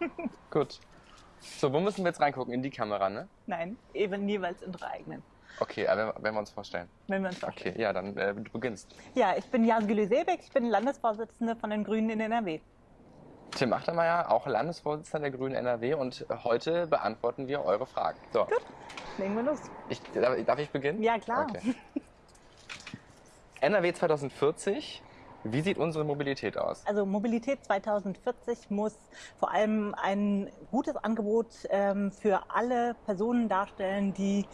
Gut. So, wo müssen wir jetzt reingucken? In die Kamera, ne? Nein, eben jeweils in drei eigenen. Okay, aber wenn wir uns vorstellen. Wenn wir uns vorstellen. Okay, ja, dann äh, du beginnst. Ja, ich bin Jasgülü Seebeck, ich bin Landesvorsitzende von den Grünen in NRW. Tim Achtermeier, auch Landesvorsitzender der Grünen NRW und heute beantworten wir eure Fragen. So, Gut, legen wir los. ich, darf, darf ich beginnen? Ja, klar. Okay. NRW 2040, wie sieht unsere Mobilität aus? Also Mobilität 2040 muss vor allem ein gutes Angebot ähm, für alle Personen darstellen, die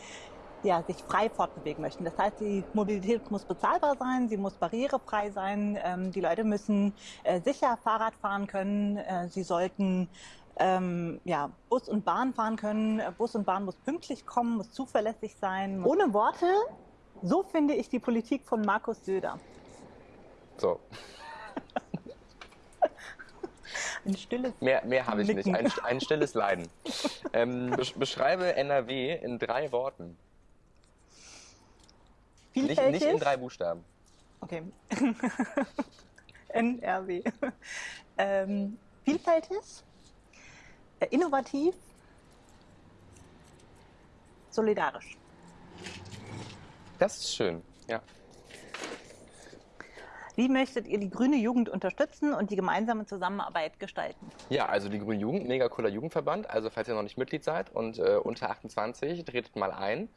ja, sich frei fortbewegen möchten. Das heißt, die Mobilität muss bezahlbar sein, sie muss barrierefrei sein, ähm, die Leute müssen äh, sicher Fahrrad fahren können, äh, sie sollten ähm, ja, Bus und Bahn fahren können. Äh, Bus und Bahn muss pünktlich kommen, muss zuverlässig sein. Ohne Worte, so finde ich die Politik von Markus Söder. So, Ein stilles mehr, mehr habe ich nicht. Ein, ein stilles Leiden. Ähm, besch- beschreibe NRW in drei Worten. Nicht, vielfältig. nicht in drei Buchstaben. Okay. NRW. ähm, vielfältig, äh, innovativ, solidarisch. Das ist schön. Ja. Wie möchtet ihr die grüne Jugend unterstützen und die gemeinsame Zusammenarbeit gestalten? Ja, also die Grüne Jugend, mega cooler Jugendverband. Also falls ihr noch nicht Mitglied seid und äh, unter 28, tretet mal ein.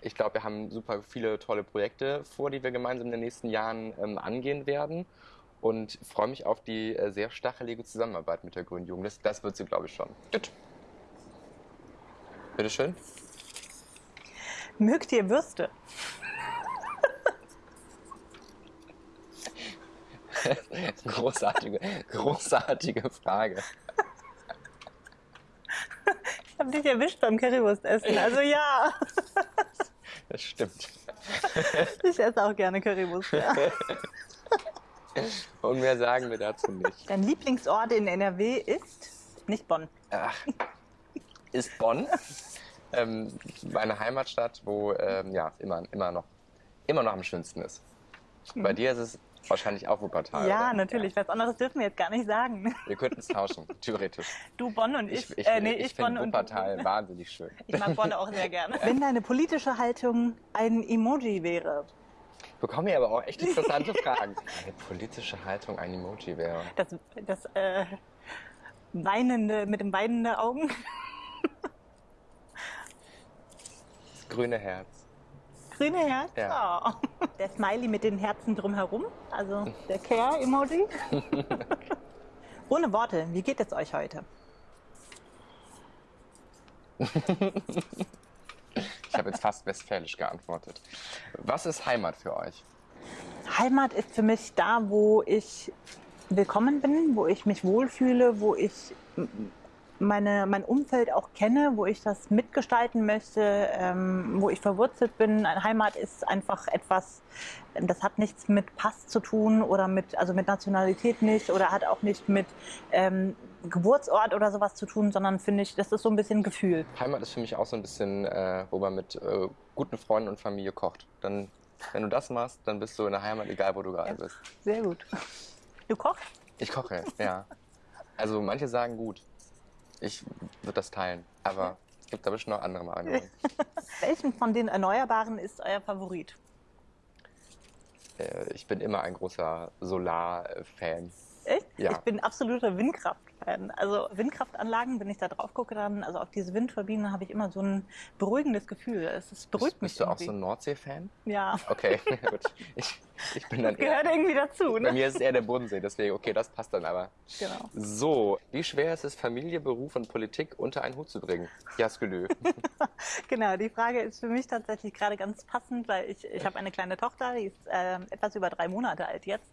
Ich glaube, wir haben super viele tolle Projekte vor, die wir gemeinsam in den nächsten Jahren ähm, angehen werden. Und freue mich auf die äh, sehr stachelige Zusammenarbeit mit der Grünen Jugend. Das, das wird sie, glaube ich, schon. Gut. Bitteschön. Mögt ihr Würste? Großartige, großartige Frage. Ich habe dich erwischt beim Currywurstessen. Also ja, Das stimmt. ich esse auch gerne Currywurst. Ja. Und mehr sagen wir dazu nicht. Dein Lieblingsort in NRW ist nicht Bonn. Ach, ist Bonn, ähm, meine Heimatstadt, wo ähm, ja immer, immer, noch, immer noch am schönsten ist. Bei dir ist es wahrscheinlich auch Wuppertal. Ja, oder? natürlich. Was anderes dürfen wir jetzt gar nicht sagen. Wir könnten es tauschen, theoretisch. Du Bonn und ich. Ich, ich, äh, nee, ich, ich, finde und Wuppertal wahnsinnig schön. Ich mag Bonn auch sehr gerne. Wenn deine politische Haltung ein Emoji wäre, Bekomme ich aber auch echt interessante Fragen. Eine politische Haltung ein Emoji wäre. das, das äh, weinende, mit dem weinenden Augen, Das grüne Herz. Grüne Herz. Ja. Oh. Der Smiley mit den Herzen drumherum, also der Care-Emoji. Ohne Worte, wie geht es euch heute? Ich habe jetzt fast westfälisch geantwortet. Was ist Heimat für euch? Heimat ist für mich da, wo ich willkommen bin, wo ich mich wohlfühle, wo ich meine, mein Umfeld auch kenne, wo ich das mitgestalten möchte, ähm, wo ich verwurzelt bin. Eine Heimat ist einfach etwas, das hat nichts mit Pass zu tun oder mit, also mit Nationalität nicht oder hat auch nicht mit ähm, Geburtsort oder sowas zu tun, sondern finde ich, das ist so ein bisschen Gefühl. Heimat ist für mich auch so ein bisschen, äh, wo man mit äh, guten Freunden und Familie kocht. Dann, wenn du das machst, dann bist du in der Heimat, egal wo du gerade Ja. bist. Sehr gut. Du kochst? Ich koche, ja. Also manche sagen gut. Ich würde das teilen, aber es gibt da bestimmt noch andere Meinungen. Welchen von den Erneuerbaren ist euer Favorit? Äh, ich bin immer ein großer Solar-Fan. Echt? Ja. Ich bin absoluter Windkraft-Fan. Also Windkraftanlagen, wenn ich da drauf gucke, dann, also auf diese Windturbinen habe ich immer so ein beruhigendes Gefühl. Es ist, beruhigt Bist, mich bist du auch irgendwie. so ein Nordsee-Fan? Ja, Okay, gut. Ich, ich bin dann gehört eher, irgendwie dazu. bei Ne? mir ist es eher der Bodensee, deswegen, okay, das passt dann aber. Genau. So, wie schwer ist es, Familie, Beruf und Politik unter einen Hut zu bringen? Jaskelö. genau, die Frage ist für mich tatsächlich gerade ganz passend, weil ich, ich habe eine kleine Tochter, die ist ähm, etwas über drei Monate alt jetzt.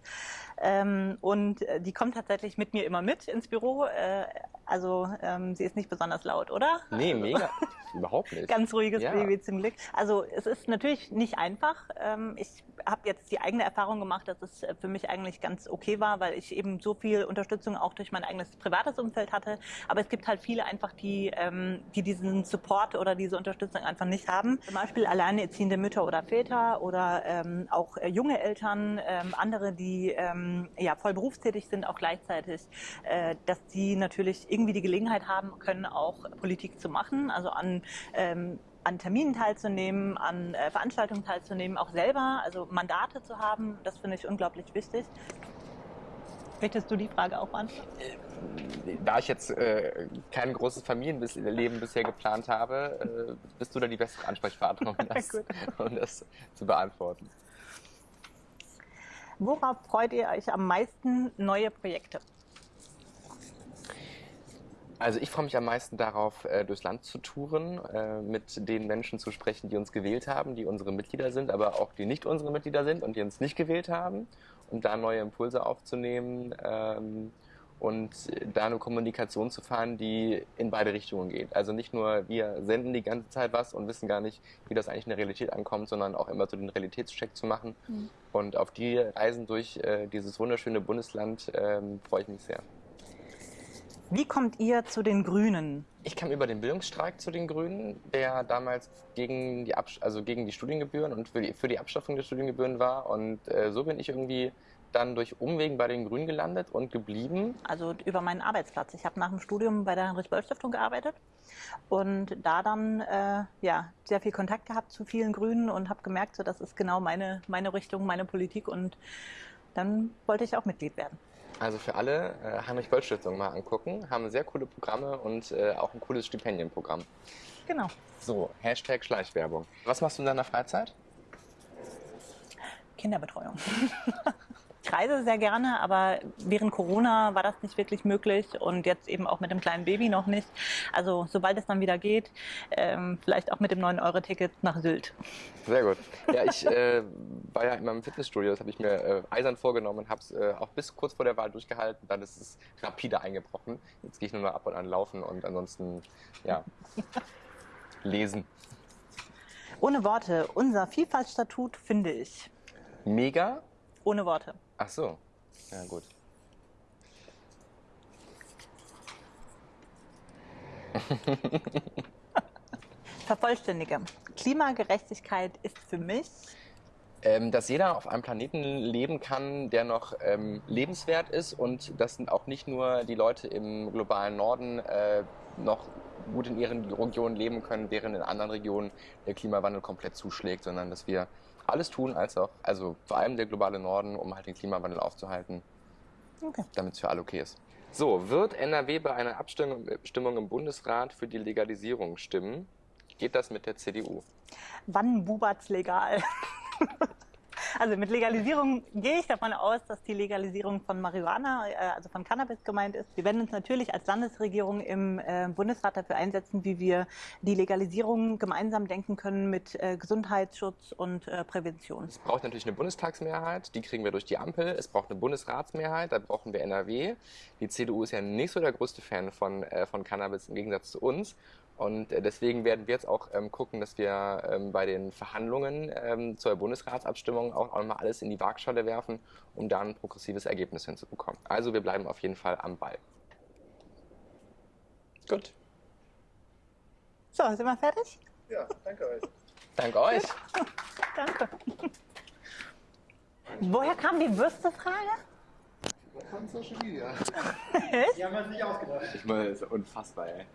Ähm, und äh, die kommt tatsächlich mit mir immer mit ins Büro. Äh, also ähm, sie ist nicht besonders laut, oder? Nee, mega. Überhaupt nicht. Ganz ruhiges Ja. Baby zum Glück. Also es ist natürlich nicht einfach. Ähm, ich habe jetzt die eigene Erfahrung gemacht, dass es für mich eigentlich ganz okay war, weil ich eben so viel Unterstützung auch durch mein eigenes privates Umfeld hatte. Aber es gibt halt viele einfach, die, ähm, die diesen Support oder diese Unterstützung einfach nicht haben. Zum Beispiel alleinerziehende Mütter oder Väter oder ähm, auch äh, junge Eltern, ähm, andere, die ähm, ja, voll berufstätig sind, auch gleichzeitig, äh, dass die natürlich irgendwie die Gelegenheit haben können, auch Politik zu machen, also an ähm, an Terminen teilzunehmen, an äh, Veranstaltungen teilzunehmen, auch selber, also Mandate zu haben, das finde ich unglaublich wichtig. Möchtest du die Frage auch beantworten? Äh, da ich jetzt äh, kein großes Familienleben bisher geplant habe, äh, bist du da die bessere Ansprechpartnerin, um das, um das zu beantworten. Worauf freut ihr euch am meisten neue Projekte? Also ich freue mich am meisten darauf, äh, durchs Land zu touren, äh, mit den Menschen zu sprechen, die uns gewählt haben, die unsere Mitglieder sind, aber auch die nicht unsere Mitglieder sind und die uns nicht gewählt haben, um da neue Impulse aufzunehmen ähm, und da eine Kommunikation zu fahren, die in beide Richtungen geht. Also nicht nur wir senden die ganze Zeit was und wissen gar nicht, wie das eigentlich in der Realität ankommt, sondern auch immer so den Realitätscheck zu machen. Mhm. Und auf die Reisen durch äh, dieses wunderschöne Bundesland ähm, freue ich mich sehr. Wie kommt ihr zu den Grünen? Ich kam über den Bildungsstreik zu den Grünen, der damals gegen die, Abs also gegen die Studiengebühren und für die, für die Abschaffung der Studiengebühren war. Und äh, so bin ich irgendwie dann durch Umwegen bei den Grünen gelandet und geblieben. Also über meinen Arbeitsplatz. Ich habe nach dem Studium bei der Heinrich-Böll-Stiftung gearbeitet und da dann äh, ja, sehr viel Kontakt gehabt zu vielen Grünen und habe gemerkt, so, das ist genau meine, meine Richtung, meine Politik und dann wollte ich auch Mitglied werden. Also für alle äh, Heinrich-Böll-Stiftung mal angucken, haben sehr coole Programme und äh, auch ein cooles Stipendienprogramm. Genau. So, Hashtag Schleichwerbung. Was machst du in deiner Freizeit? Kinderbetreuung. Ich reise sehr gerne, aber während Corona war das nicht wirklich möglich und jetzt eben auch mit dem kleinen Baby noch nicht. Also sobald es dann wieder geht, ähm, vielleicht auch mit dem 9-Euro-Ticket nach Sylt. Sehr gut. Ja, ich äh, war ja in meinem Fitnessstudio, das habe ich mir äh, eisern vorgenommen und habe es äh, auch bis kurz vor der Wahl durchgehalten. Dann ist es rapide eingebrochen. Jetzt gehe ich nur noch ab und an laufen und ansonsten, ja, lesen. Ohne Worte, unser Vielfaltstatut finde ich. Mega. Ohne Worte. Ach so, ja gut. Vervollständige. Klimagerechtigkeit ist für mich ähm, dass jeder auf einem Planeten leben kann, der noch ähm, lebenswert ist und das sind auch nicht nur die Leute im globalen Norden äh, noch gut in ihren Regionen leben können, während in anderen Regionen der Klimawandel komplett zuschlägt, sondern dass wir alles tun, als auch, also vor allem der globale Norden, um halt den Klimawandel aufzuhalten, okay. damit es für alle okay ist. So, wird NRW bei einer Abstimmung im Bundesrat für die Legalisierung stimmen? Geht das mit der CDU? Wann bubert's legal? Also mit Legalisierung gehe ich davon aus, dass die Legalisierung von Marihuana, äh, also von Cannabis gemeint ist. Wir werden uns natürlich als Landesregierung im äh, Bundesrat dafür einsetzen, wie wir die Legalisierung gemeinsam denken können mit äh, Gesundheitsschutz und Prävention. Es braucht natürlich eine Bundestagsmehrheit, die kriegen wir durch die Ampel. Es braucht eine Bundesratsmehrheit, da brauchen wir NRW. Die CDU ist ja nicht so der größte Fan von, von Cannabis im Gegensatz zu uns. Und äh, deswegen werden wir jetzt auch ähm, gucken, dass wir ähm, bei den Verhandlungen ähm, zur Bundesratsabstimmung auch, auch mal alles in die Waagschale werfen, um da ein progressives Ergebnis hinzubekommen. Also wir bleiben auf jeden Fall am Ball. Gut. So, sind wir fertig? Ja, danke euch. Danke euch. danke. Woher kam die Würstefrage? Von Social Media. Die haben wir uns nicht ausgedacht. Ich meine, das ist unfassbar, ey.